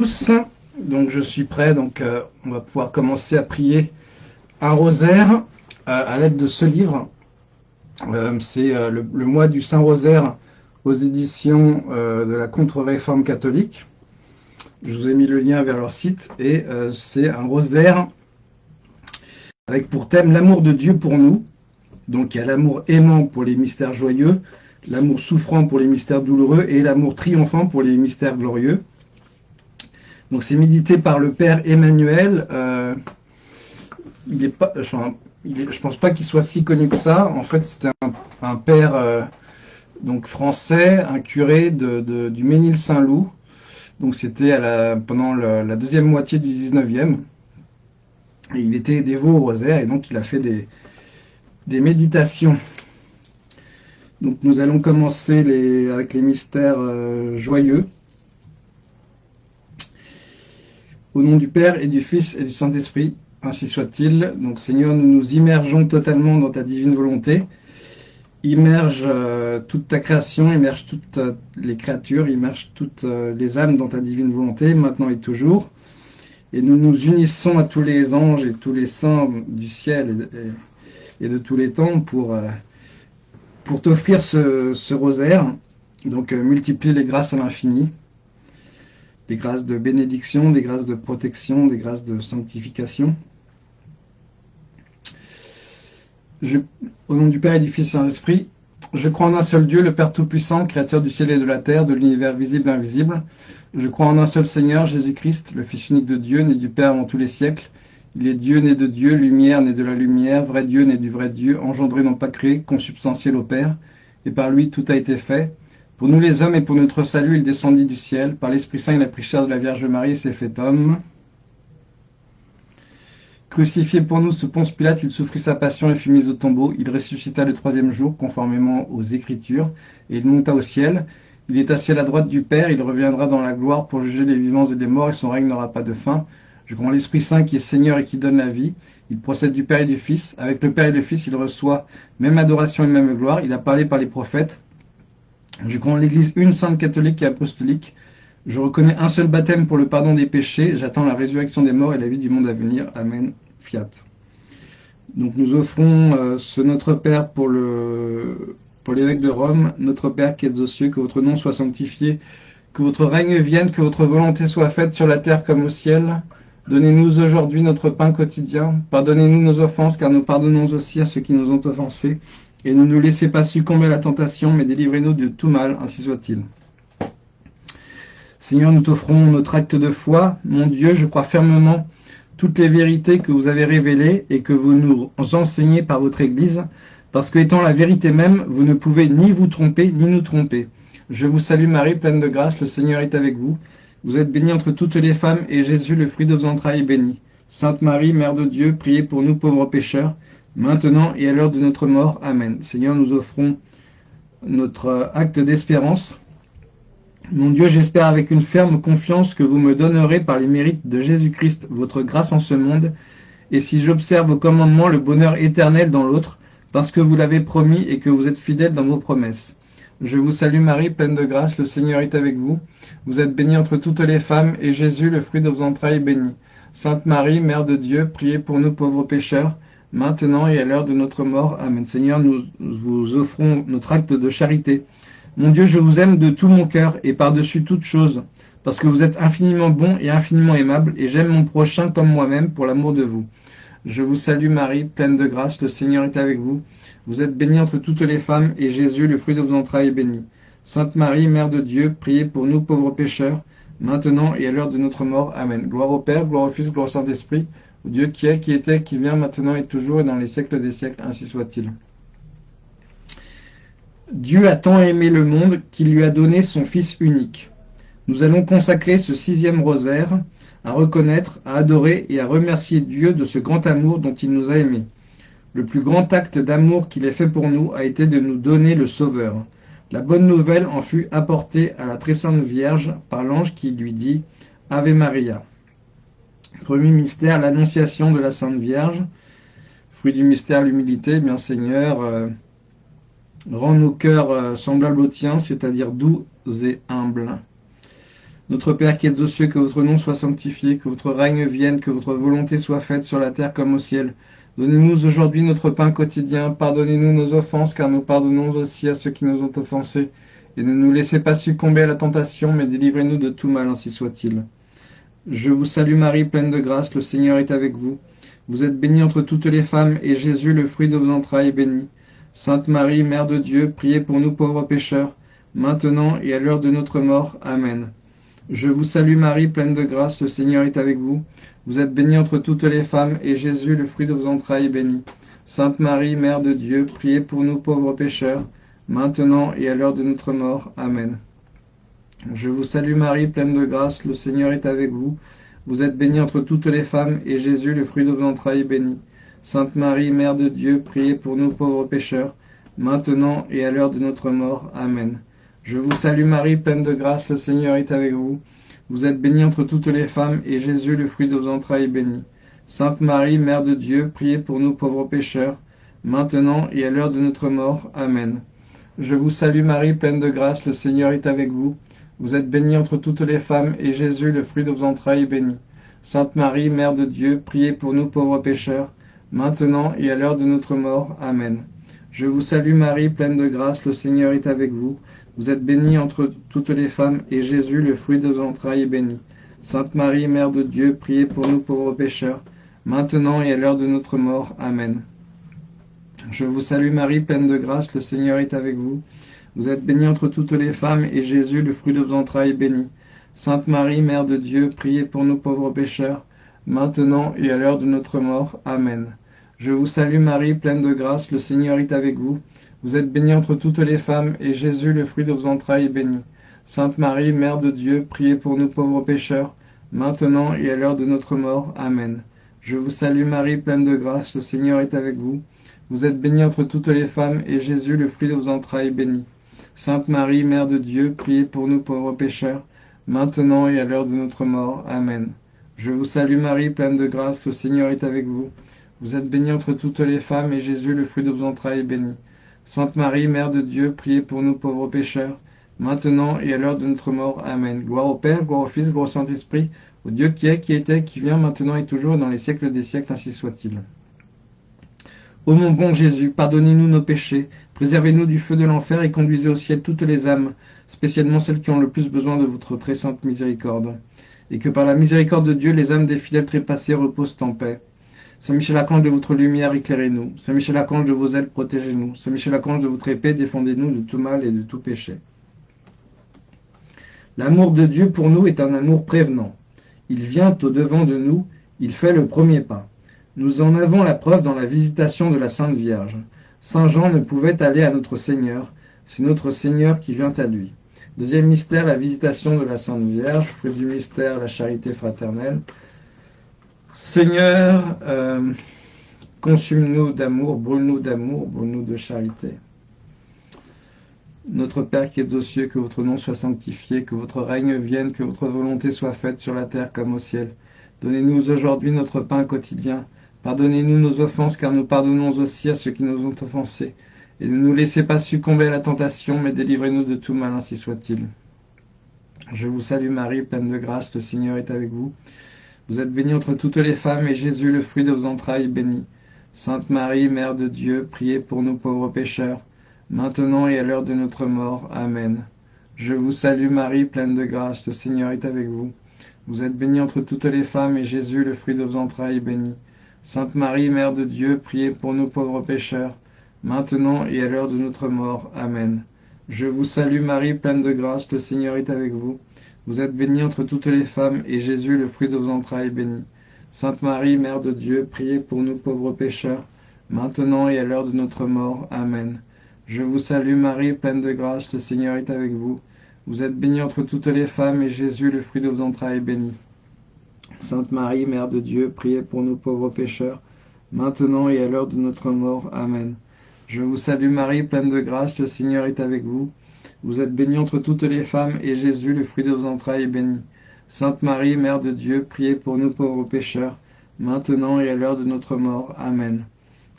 tous, donc je suis prêt, donc euh, on va pouvoir commencer à prier un rosaire euh, à l'aide de ce livre. Euh, c'est le, mois du Saint-Rosaire aux éditions de la Contre-Réforme catholique. Je vous ai mis le lien vers leur site et c'est un rosaire avec pour thème l'amour de Dieu pour nous. Donc il y a l'amour aimant pour les mystères joyeux, l'amour souffrant pour les mystères douloureux et l'amour triomphant pour les mystères glorieux. Donc c'est médité par le père Emmanuel. Euh, il est pas, je pense pas qu'il soit si connu que ça. En fait, c'était un, père euh, donc français, un curé de, du Ménil-Saint-Loup. Donc c'était pendant la deuxième moitié du 19e. Et il était dévot au rosaire et donc il a fait des, des méditations. Donc nous allons commencer les, avec les mystères euh, joyeux. Au nom du Père et du Fils et du Saint-Esprit, ainsi soit-il. Donc Seigneur, nous nous immergeons totalement dans ta divine volonté. Immerge euh, toute ta création, immerge toutes euh, les créatures, immerge toutes euh, les âmes dans ta divine volonté, maintenant et toujours. Et nous nous unissons à tous les anges et tous les saints du ciel et, de tous les temps pour, pour t'offrir ce, ce, rosaire. Donc multiplie les grâces à l'infini des grâces de bénédiction, des grâces de protection, des grâces de sanctification. au nom du Père et du Fils Saint-Esprit, je crois en un seul Dieu, le Père Tout-Puissant, Créateur du ciel et de la terre, de l'univers visible et invisible. Je crois en un seul Seigneur, Jésus-Christ, le Fils unique de Dieu, né du Père avant tous les siècles. Il est Dieu, né de Dieu, lumière, né de la lumière, vrai Dieu, né du vrai Dieu, engendré non pas créé, consubstantiel au Père. Et par lui tout a été fait. Pour nous les hommes et pour notre salut, il descendit du ciel. Par l'Esprit Saint, il a pris chair de la Vierge Marie et s'est fait homme. Crucifié pour nous sous Ponce Pilate, il souffrit sa passion et fut mis au tombeau. Il ressuscita le troisième jour, conformément aux Écritures, et il monta au ciel. Il est assis à la droite du Père, il reviendra dans la gloire pour juger les vivants et les morts, et son règne n'aura pas de fin. Je crois en l'Esprit Saint qui est Seigneur et qui donne la vie. Il procède du Père et du Fils. Avec le Père et le Fils, il reçoit même adoration et même gloire. Il a parlé par les prophètes. Je crois en l'Église une sainte catholique et apostolique. Je reconnais un seul baptême pour le pardon des péchés. J'attends la résurrection des morts et la vie du monde à venir. Amen. Fiat. Donc nous offrons euh, ce Notre Père pour le pour l'évêque de Rome, Notre Père qui êtes aux cieux, que votre nom soit sanctifié, que votre règne vienne, que votre volonté soit faite sur la terre comme au ciel. Donnez-nous aujourd'hui notre pain quotidien. Pardonnez-nous nos offenses, car nous pardonnons aussi à ceux qui nous ont offensés et ne nous laissez pas succomber à la tentation, mais délivrez-nous de tout mal, ainsi soit-il. Seigneur, nous t'offrons notre acte de foi. Mon Dieu, je crois fermement toutes les vérités que vous avez révélées et que vous nous enseignez par votre Église, parce que étant la vérité même, vous ne pouvez ni vous tromper, ni nous tromper. Je vous salue Marie, pleine de grâce, le Seigneur est avec vous. Vous êtes bénie entre toutes les femmes, et Jésus, le fruit de vos entrailles, est béni. Sainte Marie, Mère de Dieu, priez pour nous pauvres pécheurs, maintenant et à l'heure de notre mort. Amen. Seigneur, nous offrons notre acte d'espérance. Mon Dieu, j'espère avec une ferme confiance que vous me donnerez par les mérites de Jésus-Christ votre grâce en ce monde, et si j'observe vos commandements, le bonheur éternel dans l'autre, parce que vous l'avez promis et que vous êtes fidèle dans vos promesses. Je vous salue Marie, pleine de grâce, le Seigneur est avec vous. Vous êtes bénie entre toutes les femmes, et Jésus, le fruit de vos entrailles, est béni. Sainte Marie, Mère de Dieu, priez pour nous pauvres pécheurs, maintenant et à l'heure de notre mort. Amen. Seigneur, nous vous offrons notre acte de charité. Mon Dieu, je vous aime de tout mon cœur et par-dessus toute chose, parce que vous êtes infiniment bon et infiniment aimable, et j'aime mon prochain comme moi-même pour l'amour de vous. Je vous salue Marie, pleine de grâce, le Seigneur est avec vous. Vous êtes bénie entre toutes les femmes, et Jésus, le fruit de vos entrailles, est béni. Sainte Marie, Mère de Dieu, priez pour nous pauvres pécheurs, maintenant et à l'heure de notre mort. Amen. Gloire au Père, gloire au Fils, gloire au Saint-Esprit, Dieu qui est, qui était, qui vient, maintenant et toujours, et dans les siècles des siècles, ainsi soit-il. Dieu a tant aimé le monde qu'il lui a donné son Fils unique. Nous allons consacrer ce sixième rosaire à reconnaître, à adorer et à remercier Dieu de ce grand amour dont il nous a aimés. Le plus grand acte d'amour qu'il ait fait pour nous a été de nous donner le Sauveur. La bonne nouvelle en fut apportée à la très sainte Vierge par l'ange qui lui dit « Ave Maria ». Premier mystère, l'annonciation de la Sainte Vierge. Fruit du mystère, l'humilité. Bien Seigneur, euh, rends nos cœurs euh, semblables aux tiens, c'est-à-dire doux et humbles. Notre Père qui êtes aux cieux, que votre nom soit sanctifié, que votre règne vienne, que votre volonté soit faite sur la terre comme au ciel. Donnez-nous aujourd'hui notre pain quotidien, pardonnez-nous nos offenses, car nous pardonnons aussi à ceux qui nous ont offensés. Et ne nous laissez pas succomber à la tentation, mais délivrez-nous de tout mal, ainsi soit-il. Je vous salue Marie, pleine de grâce, le Seigneur est avec vous. Vous êtes bénie entre toutes les femmes, et Jésus, le fruit de vos entrailles, est béni. Sainte Marie, Mère de Dieu, priez pour nous pauvres pécheurs, maintenant et à l'heure de notre mort. Amen. Je vous salue Marie, pleine de grâce, le Seigneur est avec vous. Vous êtes bénie entre toutes les femmes, et Jésus, le fruit de vos entrailles, est béni. Sainte Marie, Mère de Dieu, priez pour nous pauvres pécheurs, maintenant et à l'heure de notre mort. Amen. Je vous salue Marie, pleine de grâce, le Seigneur est avec vous. Vous êtes bénie entre toutes les femmes, et Jésus, le fruit de vos entrailles, est béni. Sainte Marie, Mère de Dieu, priez pour nous pauvres pécheurs, maintenant et à l'heure de notre mort. Amen. Je vous salue Marie, pleine de grâce, le Seigneur est avec vous. Vous êtes bénie entre toutes les femmes, et Jésus, le fruit de vos entrailles, est béni. Sainte Marie, Mère de Dieu, priez pour nous pauvres pécheurs, maintenant et à l'heure de notre mort. Amen. Je vous salue Marie, pleine de grâce, le Seigneur est avec vous. Vous êtes bénie entre toutes les femmes, et Jésus, le fruit de vos entrailles, est béni. Sainte Marie, Mère de Dieu, priez pour nous pauvres pécheurs, maintenant et à l'heure de notre mort. Amen. Je vous salue Marie, pleine de grâce, le Seigneur est avec vous. Vous êtes bénie entre toutes les femmes, et Jésus, le fruit de vos entrailles, est béni. Sainte Marie, Mère de Dieu, priez pour nous pauvres pécheurs, maintenant et à l'heure de notre mort. Amen. Je vous salue Marie, pleine de grâce, le Seigneur est avec vous. Vous êtes bénie entre toutes les femmes, et Jésus, le fruit de vos entrailles, est béni. Sainte Marie, Mère de Dieu, priez pour nous pauvres pécheurs, maintenant et à l'heure de notre mort. Amen. Je vous salue Marie, pleine de grâce, le Seigneur est avec vous. Vous êtes bénie entre toutes les femmes, et Jésus, le fruit de vos entrailles, est béni. Sainte Marie, Mère de Dieu, priez pour nous pauvres pécheurs, maintenant et à l'heure de notre mort. Amen. Je vous salue Marie, pleine de grâce, le Seigneur est avec vous. Vous êtes bénie entre toutes les femmes, et Jésus, le fruit de vos entrailles, est béni. Sainte Marie, Mère de Dieu, priez pour nous pauvres pécheurs, maintenant et à l'heure de notre mort. Amen. Je vous salue Marie, pleine de grâce, le Seigneur est avec vous. Vous êtes bénie entre toutes les femmes, et Jésus, le fruit de vos entrailles, est béni. Sainte Marie, Mère de Dieu, priez pour nous pauvres pécheurs, maintenant et à l'heure de notre mort. Amen. Gloire au Père, gloire au Fils, gloire au Saint-Esprit, au Dieu qui est, qui était, qui vient, maintenant et toujours, dans les siècles des siècles, ainsi soit-il. Ô mon bon Jésus, pardonnez-nous nos péchés, préservez-nous du feu de l'enfer et conduisez au ciel toutes les âmes, spécialement celles qui ont le plus besoin de votre très sainte miséricorde. Et que par la miséricorde de Dieu, les âmes des fidèles trépassés reposent en paix. Saint Michel Archange de votre lumière, éclairez-nous. Saint Michel Archange de vos ailes, protégez-nous. Saint Michel Archange de votre épée, défendez-nous de tout mal et de tout péché. L'amour de Dieu pour nous est un amour prévenant. Il vient au devant de nous, il fait le premier pas. Nous en avons la preuve dans la visitation de la Sainte Vierge. Saint Jean ne pouvait aller à notre Seigneur, c'est notre Seigneur qui vient à lui. Deuxième mystère, la visitation de la Sainte Vierge. Fruit du mystère, la charité fraternelle. Seigneur, euh, consume-nous d'amour, brûle-nous d'amour, brûle-nous de charité. Notre Père qui es aux cieux, que votre nom soit sanctifié, que votre règne vienne, que votre volonté soit faite sur la terre comme au ciel. Donnez-nous aujourd'hui notre pain quotidien. Pardonnez-nous nos offenses, car nous pardonnons aussi à ceux qui nous ont offensés. Et ne nous laissez pas succomber à la tentation, mais délivrez-nous de tout mal, ainsi soit-il. Je vous salue Marie, pleine de grâce, le Seigneur est avec vous. Vous êtes bénie entre toutes les femmes, et Jésus, le fruit de vos entrailles, est béni. Sainte Marie, Mère de Dieu, priez pour nous pauvres pécheurs, maintenant et à l'heure de notre mort. Amen. Je vous salue Marie, pleine de grâce, le Seigneur est avec vous. Vous êtes bénie entre toutes les femmes, et Jésus, le fruit de vos entrailles, est béni. Sainte Marie, Mère de Dieu, priez pour nous pauvres pécheurs, maintenant et à l'heure de notre mort. Amen. Je vous salue Marie, pleine de grâce, le Seigneur est avec vous. Vous êtes bénie entre toutes les femmes, et Jésus, le fruit de vos entrailles, est béni. Sainte Marie, Mère de Dieu, priez pour nous pauvres pécheurs, maintenant et à l'heure de notre mort. Amen. Je vous salue Marie, pleine de grâce, le Seigneur est avec vous. Vous êtes bénie entre toutes les femmes, et Jésus, le fruit de vos entrailles, est béni. Sainte Marie, Mère de Dieu, priez pour nous pauvres pécheurs, maintenant et à l'heure de notre mort. Amen. Je vous salue Marie, pleine de grâce, le Seigneur est avec vous. Vous êtes bénie entre toutes les femmes, et Jésus, le fruit de vos entrailles, est béni. Sainte Marie, Mère de Dieu, priez pour nous pauvres pécheurs, maintenant et à l'heure de notre mort. Amen.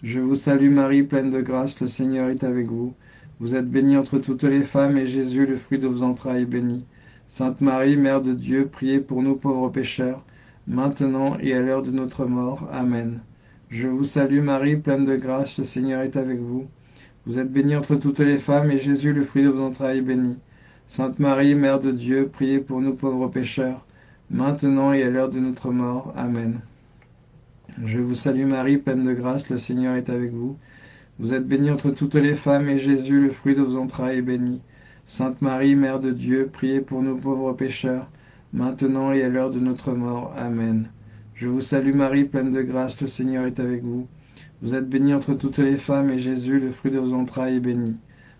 Je vous salue Marie, pleine de grâce, le Seigneur est avec vous. Vous êtes bénie entre toutes les femmes, et Jésus, le fruit de vos entrailles, est béni. Sainte Marie, Mère de Dieu, priez pour nous pauvres pécheurs, maintenant et à l'heure de notre mort. Amen. Je vous salue Marie, pleine de grâce, le Seigneur est avec vous. Vous êtes bénie entre toutes les femmes, et Jésus, le fruit de vos entrailles, est béni. Sainte Marie, Mère de Dieu, priez pour nous pauvres pécheurs, maintenant et à l'heure de notre mort. Amen. Je vous salue Marie, pleine de grâce, le Seigneur est avec vous. Vous êtes bénie entre toutes les femmes, et Jésus, le fruit de vos entrailles, est béni. Sainte Marie, Mère de Dieu, priez pour nous pauvres pécheurs, maintenant et à l'heure de notre mort. Amen. Je vous salue Marie, pleine de grâce, le Seigneur est avec vous. Vous êtes bénie entre toutes les femmes, et Jésus, le fruit de vos entrailles, est béni.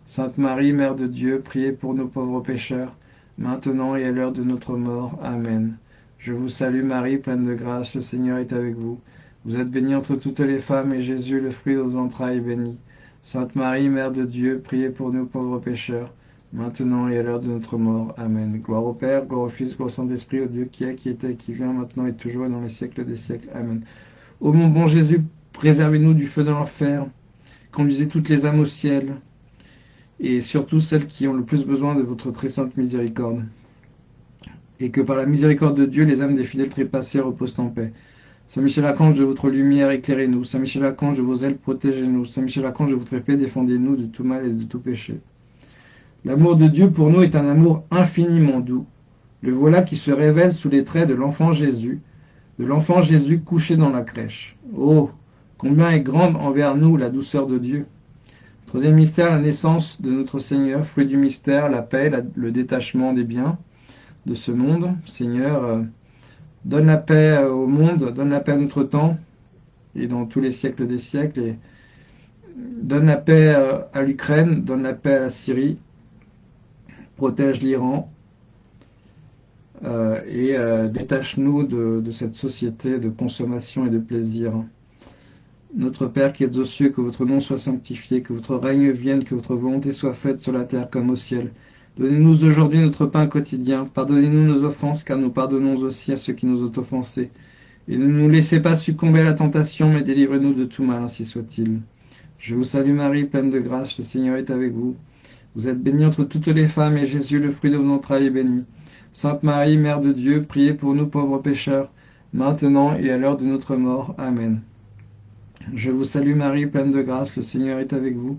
Sainte Marie, Mère de Dieu, priez pour nous pauvres pécheurs, maintenant et à l'heure de notre mort. Amen. Je vous salue Marie, pleine de grâce, le Seigneur est avec vous. Vous êtes bénie entre toutes les femmes, et Jésus, le fruit de vos entrailles, est béni. Sainte Marie, Mère de Dieu, priez pour nous pauvres pécheurs, maintenant et à l'heure de notre mort. Amen. Gloire au Père, gloire au Fils, gloire au Saint-Esprit, au Dieu qui est, qui était, qui vient, maintenant et toujours et dans les siècles des siècles. Amen. Ô mon bon Jésus, préservez-nous du feu de l'enfer, conduisez toutes les âmes au ciel, et surtout celles qui ont le plus besoin de votre très sainte miséricorde. Et que par la miséricorde de Dieu, les âmes des fidèles trépassés reposent en paix. Saint Michel Archange de votre lumière, éclairez-nous. Saint Michel Archange de vos ailes, protégez-nous. Saint Michel Archange de votre épée, défendez-nous de tout mal et de tout péché. L'amour de Dieu pour nous est un amour infiniment doux. Le voilà qui se révèle sous les traits de l'enfant Jésus, de l'enfant Jésus couché dans la crèche. Oh, combien est grande envers nous la douceur de Dieu. Troisième mystère, la naissance de notre Seigneur, fruit du mystère, la paix, le détachement des biens de ce monde. Seigneur, euh, donne la paix au monde, donne la paix à notre temps et dans tous les siècles des siècles. Donne la paix euh, à l'Ukraine, donne la paix à la Syrie, protège l'Iran euh, et euh, détache-nous de, cette société de consommation et de plaisir. Notre Père qui êtes aux cieux, que votre nom soit sanctifié, que votre règne vienne, que votre volonté soit faite sur la terre comme au ciel. Donnez-nous aujourd'hui notre pain quotidien. Pardonnez-nous nos offenses, car nous pardonnons aussi à ceux qui nous ont offensés. Et ne nous laissez pas succomber à la tentation, mais délivrez-nous de tout mal, ainsi soit-il. Je vous salue Marie, pleine de grâce, le Seigneur est avec vous. Vous êtes bénie entre toutes les femmes, et Jésus, le fruit de vos entrailles, est béni. Sainte Marie, Mère de Dieu, priez pour nous pauvres pécheurs, maintenant et à l'heure de notre mort. Amen. Je vous salue Marie, pleine de grâce, le Seigneur est avec vous.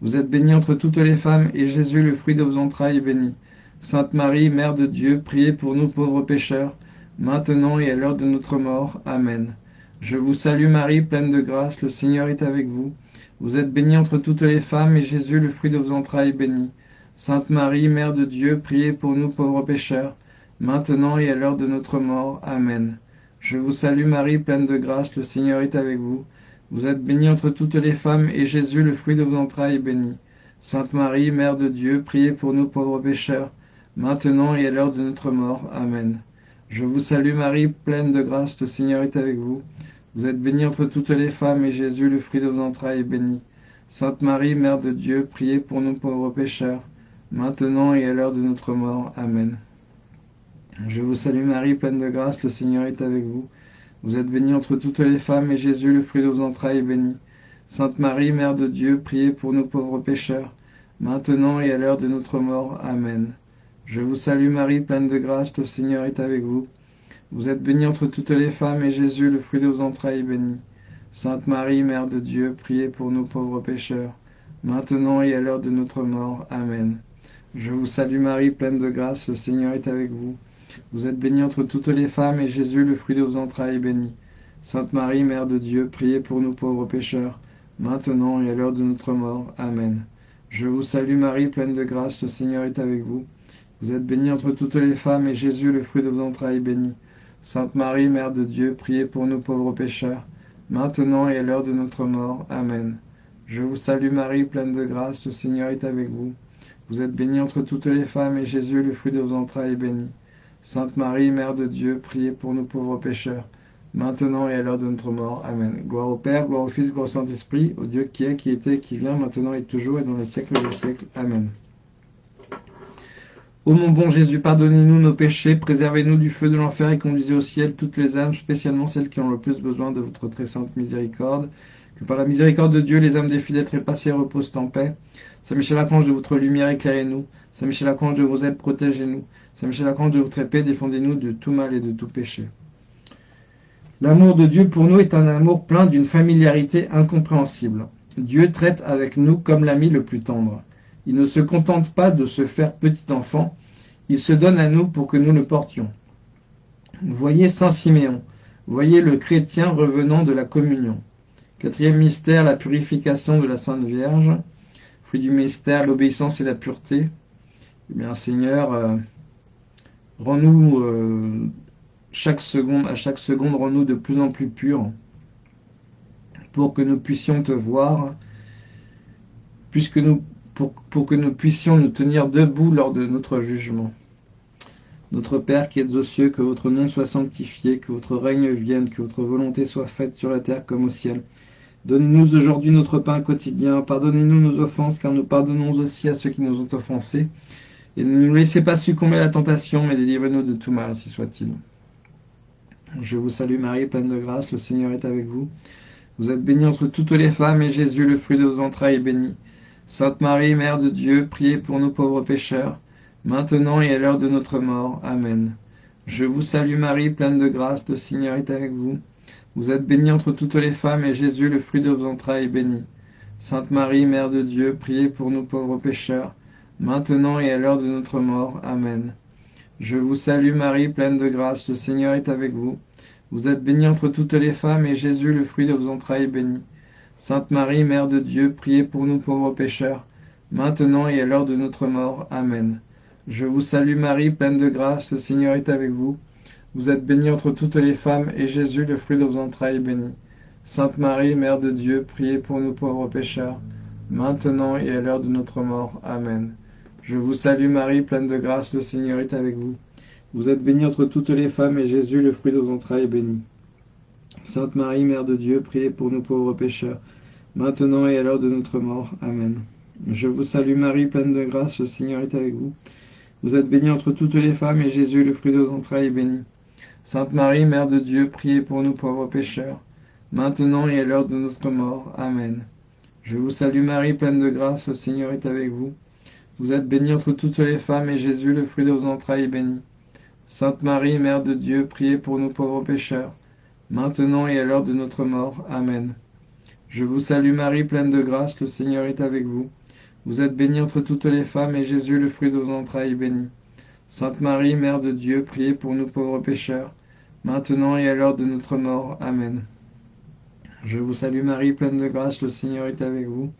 Vous êtes bénie entre toutes les femmes, et Jésus, le fruit de vos entrailles, est béni. Sainte Marie, Mère de Dieu, priez pour nous pauvres pécheurs, maintenant et à l'heure de notre mort. Amen. Je vous salue Marie, pleine de grâce, le Seigneur est avec vous. Vous êtes bénie entre toutes les femmes, et Jésus, le fruit de vos entrailles, est béni. Sainte Marie, Mère de Dieu, priez pour nous pauvres pécheurs, maintenant et à l'heure de notre mort. Amen. Je vous salue Marie, pleine de grâce, le Seigneur est avec vous. Vous êtes bénie entre toutes les femmes, et Jésus, le fruit de vos entrailles, est béni. Sainte Marie, Mère de Dieu, priez pour nous pauvres pécheurs, maintenant et à l'heure de notre mort. Amen. Je vous salue Marie, pleine de grâce, le Seigneur est avec vous. Vous êtes bénie entre toutes les femmes, et Jésus, le fruit de vos entrailles, est béni. Sainte Marie, Mère de Dieu, priez pour nous pauvres pécheurs, maintenant et à l'heure de notre mort. Amen. Je vous salue Marie, pleine de grâce, le Seigneur est avec vous. Vous êtes bénie entre toutes les femmes, et Jésus, le fruit de vos entrailles, est béni. Sainte Marie, Mère de Dieu, priez pour nous pauvres pécheurs, maintenant et à l'heure de notre mort. Amen. Je vous salue Marie, pleine de grâce, le Seigneur est avec vous. Vous êtes bénie entre toutes les femmes, et Jésus, le fruit de vos entrailles, est béni. Sainte Marie, Mère de Dieu, priez pour nous pauvres pécheurs, maintenant et à l'heure de notre mort. Amen. Je vous salue Marie, pleine de grâce, le Seigneur est avec vous. Vous êtes bénie entre toutes les femmes, et Jésus, le fruit de vos entrailles, est béni. Sainte Marie, Mère de Dieu, priez pour nous pauvres pécheurs, maintenant et à l'heure de notre mort. Amen. Je vous salue Marie, pleine de grâce, le Seigneur est avec vous. Vous êtes bénie entre toutes les femmes, et Jésus, le fruit de vos entrailles, est béni. Sainte Marie, Mère de Dieu, priez pour nous pauvres pécheurs, maintenant et à l'heure de notre mort. Amen. Je vous salue Marie, pleine de grâce, le Seigneur est avec vous. Vous êtes bénie entre toutes les femmes, et Jésus, le fruit de vos entrailles, est béni. Sainte Marie, Mère de Dieu, priez pour nous pauvres pécheurs, maintenant et à l'heure de notre mort. Amen. Gloire au Père, gloire au Fils, gloire au Saint-Esprit, au Dieu qui est, qui était, qui vient, maintenant et toujours, et dans les siècles des siècles. Amen. Ô mon bon Jésus, pardonnez-nous nos péchés, préservez-nous du feu de l'enfer et conduisez au ciel toutes les âmes, spécialement celles qui ont le plus besoin de votre très sainte miséricorde. Que par la miséricorde de Dieu, les âmes des fidèles trépassés reposent en paix. Saint Michel Archange de votre lumière, éclairez-nous. Saint Michel Archange de vos ailes, protégez-nous. Saint Michel Archange de votre épée, défendez-nous de tout mal et de tout péché. L'amour de Dieu pour nous est un amour plein d'une familiarité incompréhensible. Dieu traite avec nous comme l'ami le plus tendre. Il ne se contente pas de se faire petit enfant, il se donne à nous pour que nous le portions. Voyez Saint Siméon, voyez le chrétien revenant de la communion. Quatrième mystère, la purification de la Sainte Vierge. Fruit du mystère, l'obéissance et la pureté. Eh bien, Seigneur, euh, rends-nous euh, chaque seconde, à chaque seconde, rends-nous de plus en plus purs pour que nous puissions te voir, puisque nous, pour, que nous puissions nous tenir debout lors de notre jugement. Notre Père qui êtes aux cieux, que votre nom soit sanctifié, que votre règne vienne, que votre volonté soit faite sur la terre comme au ciel. Donnez-nous aujourd'hui notre pain quotidien. Pardonnez-nous nos offenses, car nous pardonnons aussi à ceux qui nous ont offensés. Et ne nous laissez pas succomber à la tentation, mais délivrez-nous de tout mal, si soit-il. Je vous salue Marie, pleine de grâce, le Seigneur est avec vous. Vous êtes bénie entre toutes les femmes, et Jésus, le fruit de vos entrailles, est béni. Sainte Marie, Mère de Dieu, priez pour nous pauvres pécheurs, maintenant et à l'heure de notre mort. Amen. Je vous salue Marie, pleine de grâce, le Seigneur est avec vous. Vous êtes bénie entre toutes les femmes, et Jésus, le fruit de vos entrailles, est béni. Sainte Marie, Mère de Dieu, priez pour nous pauvres pécheurs, maintenant et à l'heure de notre mort. Amen. Je vous salue Marie, pleine de grâce, le Seigneur est avec vous. Vous êtes bénie entre toutes les femmes, et Jésus, le fruit de vos entrailles, est béni. Sainte Marie, Mère de Dieu, priez pour nous pauvres pécheurs, maintenant et à l'heure de notre mort. Amen. Je vous salue Marie, pleine de grâce, le Seigneur est avec vous. Vous êtes bénie entre toutes les femmes, et Jésus, le fruit de vos entrailles, est béni. Sainte Marie, Mère de Dieu, priez pour nous pauvres pécheurs, maintenant et à l'heure de notre mort. Amen. Je vous salue Marie, pleine de grâce, le Seigneur est avec vous. Vous êtes bénie entre toutes les femmes, et Jésus, le fruit de vos entrailles, est béni. Sainte Marie, Mère de Dieu, priez pour nous pauvres pécheurs, maintenant et à l'heure de notre mort. Amen. Je vous salue Marie, pleine de grâce, le Seigneur est avec vous. Vous êtes bénie entre toutes les femmes, et Jésus, le fruit de vos entrailles, est béni. Sainte Marie, Mère de Dieu, priez pour nous pauvres pécheurs, maintenant et à l'heure de notre mort. Amen. Je vous salue Marie, pleine de grâce, le Seigneur est avec vous. Vous êtes bénie entre toutes les femmes, et Jésus, le fruit de vos entrailles, est béni. Sainte Marie, Mère de Dieu, priez pour nous pauvres pécheurs, maintenant et à l'heure de notre mort. Amen. Je vous salue Marie, pleine de grâce, le Seigneur est avec vous. Vous êtes bénie entre toutes les femmes, et Jésus, le fruit de vos entrailles, est béni. Sainte Marie, Mère de Dieu, priez pour nous pauvres pécheurs, maintenant et à l'heure de notre mort. Amen. Je vous salue Marie, pleine de grâce, le Seigneur est avec vous.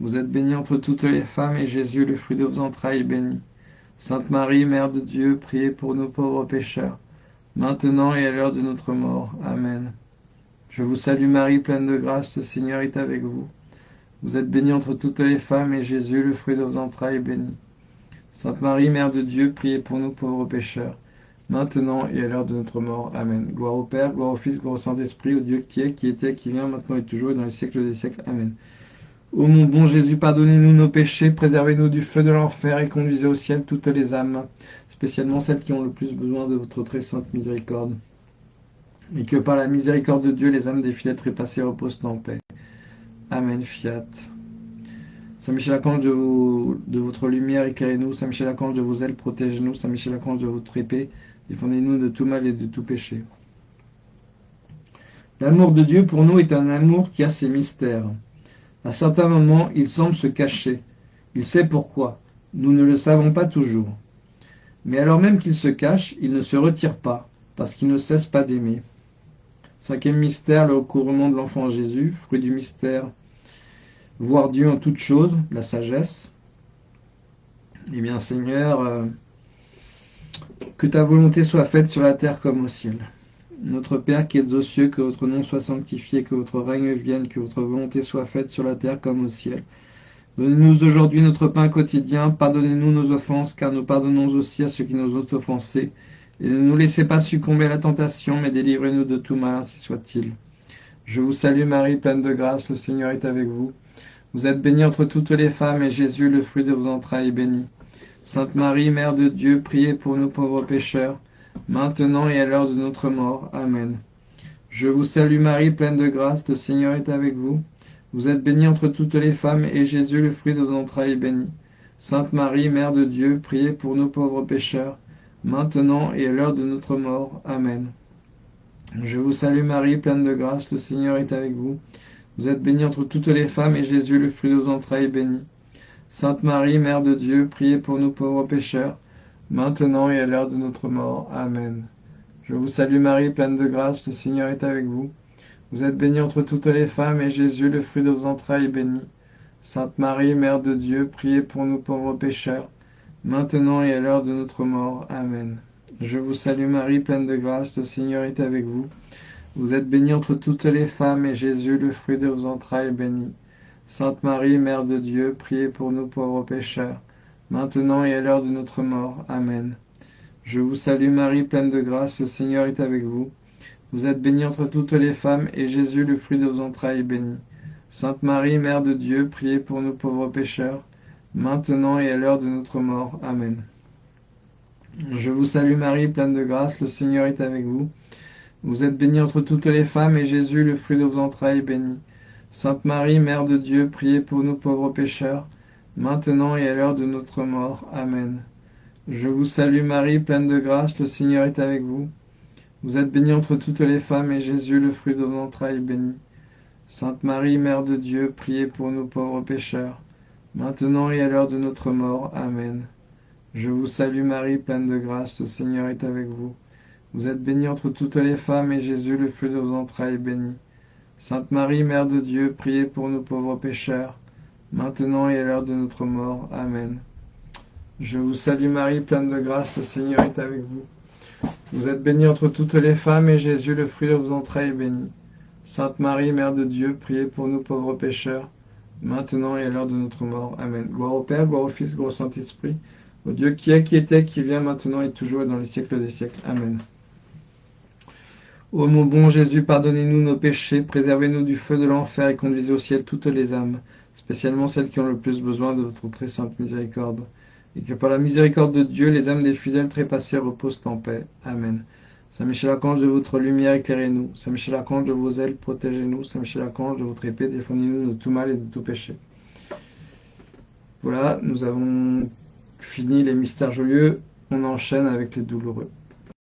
Vous êtes bénie entre toutes les femmes, et Jésus, le fruit de vos entrailles, est béni. Sainte Marie, Mère de Dieu, priez pour nous pauvres pécheurs, maintenant et à l'heure de notre mort. Amen. Je vous salue Marie, pleine de grâce, le Seigneur est avec vous. Vous êtes bénie entre toutes les femmes, et Jésus, le fruit de vos entrailles, est béni. Sainte Marie, Mère de Dieu, priez pour nous pauvres pécheurs, maintenant et à l'heure de notre mort. Amen. Gloire au Père, gloire au Fils, gloire au Saint-Esprit, au Dieu qui est, qui était, qui vient, maintenant et toujours, et dans les siècles des siècles. Amen. Ô mon bon Jésus, pardonnez-nous nos péchés, préservez-nous du feu de l'enfer et conduisez au ciel toutes les âmes, spécialement celles qui ont le plus besoin de votre très sainte miséricorde. Et que par la miséricorde de Dieu, les âmes des fidèles trépassés reposent en paix. Amen. Fiat. Saint Michel Archange de, votre lumière, éclairez-nous. Saint Michel Archange de vos ailes, protégez-nous. Saint Michel Archange de votre épée, défendez-nous de tout mal et de tout péché. L'amour de Dieu pour nous est un amour qui a ses mystères. À certains moments, il semble se cacher. Il sait pourquoi. Nous ne le savons pas toujours. Mais alors même qu'il se cache, il ne se retire pas, parce qu'il ne cesse pas d'aimer. Cinquième mystère, le recouvrement de l'enfant Jésus, fruit du mystère, voir Dieu en toutes choses, la sagesse. Eh bien, Seigneur, euh, que ta volonté soit faite sur la terre comme au ciel. Notre Père qui es aux cieux, que votre nom soit sanctifié, que votre règne vienne, que votre volonté soit faite sur la terre comme au ciel. Donnez-nous aujourd'hui notre pain quotidien, pardonnez-nous nos offenses, car nous pardonnons aussi à ceux qui nous ont offensés. Et ne nous laissez pas succomber à la tentation, mais délivrez-nous de tout mal, ainsi soit-il. Je vous salue Marie, pleine de grâce, le Seigneur est avec vous. Vous êtes bénie entre toutes les femmes, et Jésus, le fruit de vos entrailles, est béni. Sainte Marie, Mère de Dieu, priez pour nous pauvres pécheurs, maintenant et à l'heure de notre mort. Amen. Je vous salue Marie, pleine de grâce, le Seigneur est avec vous. Vous êtes bénie entre toutes les femmes, et Jésus, le fruit de vos entrailles, est béni. Sainte Marie, Mère de Dieu, priez pour nous pauvres pécheurs, maintenant et à l'heure de notre mort. Amen. Je vous salue Marie, pleine de grâce, le Seigneur est avec vous. Vous êtes bénie entre toutes les femmes, et Jésus, le fruit de vos entrailles, est béni. Sainte Marie, Mère de Dieu, priez pour nous pauvres pécheurs, maintenant et à l'heure de notre mort. Amen. Je vous salue Marie, pleine de grâce, le Seigneur est avec vous. Vous êtes bénie entre toutes les femmes, et Jésus, le fruit de vos entrailles, est béni. Sainte Marie, Mère de Dieu, priez pour nous pauvres pécheurs, maintenant et à l'heure de notre mort. Amen. Je vous salue Marie, pleine de grâce, le Seigneur est avec vous. Vous êtes bénie entre toutes les femmes, et Jésus, le fruit de vos entrailles, est béni. Sainte Marie, Mère de Dieu, priez pour nous pauvres pécheurs, maintenant et à l'heure de notre mort. Amen. Je vous salue Marie, pleine de grâce, le Seigneur est avec vous. Vous êtes bénie entre toutes les femmes, et Jésus, le fruit de vos entrailles, est béni. Sainte Marie, Mère de Dieu, priez pour nous pauvres pécheurs, maintenant et à l'heure de notre mort. Amen. Je vous salue Marie, pleine de grâce, le Seigneur est avec vous. Vous êtes bénie entre toutes les femmes, et Jésus, le fruit de vos entrailles, est béni. Sainte Marie, Mère de Dieu, priez pour nous pauvres pécheurs, maintenant et à l'heure de notre mort. Amen. Je vous salue Marie, pleine de grâce, le Seigneur est avec vous. Vous êtes bénie entre toutes les femmes, et Jésus, le fruit de vos entrailles, est béni. Sainte Marie, Mère de Dieu, priez pour nous pauvres pécheurs, maintenant et à l'heure de notre mort. Amen. Je vous salue Marie, pleine de grâce, le Seigneur est avec vous. Vous êtes bénie entre toutes les femmes, et Jésus, le fruit de vos entrailles, est béni. Sainte Marie, Mère de Dieu, priez pour nous pauvres pécheurs, maintenant et à l'heure de notre mort. Amen. Je vous salue Marie, pleine de grâce, le Seigneur est avec vous. Vous êtes bénie entre toutes les femmes, et Jésus, le fruit de vos entrailles, est béni. Sainte Marie, Mère de Dieu, priez pour nous pauvres pécheurs, maintenant et à l'heure de notre mort. Amen. Gloire au Père, gloire au Fils, gloire au Saint-Esprit, au Dieu qui est, qui était, qui vient, maintenant et toujours et dans les siècles des siècles. Amen. Ô mon bon Jésus, pardonnez-nous nos péchés, préservez-nous du feu de l'enfer et conduisez au ciel toutes les âmes, spécialement celles qui ont le plus besoin de votre très sainte miséricorde et que par la miséricorde de Dieu, les âmes des fidèles trépassés reposent en paix. Amen. Saint Michel Archange, de votre lumière, éclairez-nous. Saint Michel Archange, de vos ailes, protégez-nous. Saint Michel Archange, de votre épée, défendez-nous de tout mal et de tout péché. Voilà, nous avons fini les mystères joyeux. On enchaîne avec les douloureux.